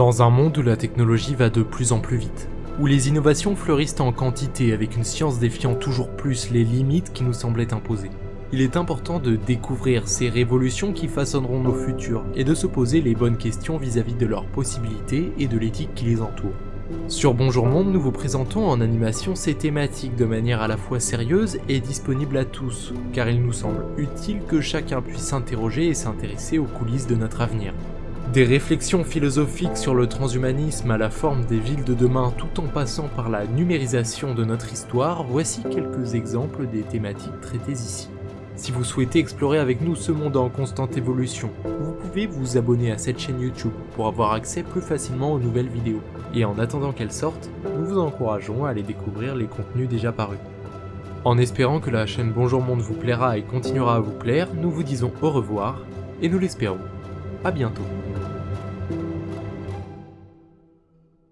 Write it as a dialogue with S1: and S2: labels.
S1: Dans un monde où la technologie va de plus en plus vite, où les innovations fleurissent en quantité avec une science défiant toujours plus les limites qui nous semblaient imposées, il est important de découvrir ces révolutions qui façonneront nos futurs et de se poser les bonnes questions vis-à-vis de leurs possibilités et de l'éthique qui les entoure. Sur Bonjour Monde, nous vous présentons en animation ces thématiques de manière à la fois sérieuse et disponible à tous, car il nous semble utile que chacun puisse s'interroger et s'intéresser aux coulisses de notre avenir. Des réflexions philosophiques sur le transhumanisme à la forme des villes de demain tout en passant par la numérisation de notre histoire, voici quelques exemples des thématiques traitées ici. Si vous souhaitez explorer avec nous ce monde en constante évolution, vous pouvez vous abonner à cette chaîne YouTube pour avoir accès plus facilement aux nouvelles vidéos. Et en attendant qu'elles sortent, nous vous encourageons à aller découvrir les contenus déjà parus. En espérant que la chaîne Bonjour Monde vous plaira et continuera à vous plaire, nous vous disons au revoir, et nous l'espérons. À bientôt.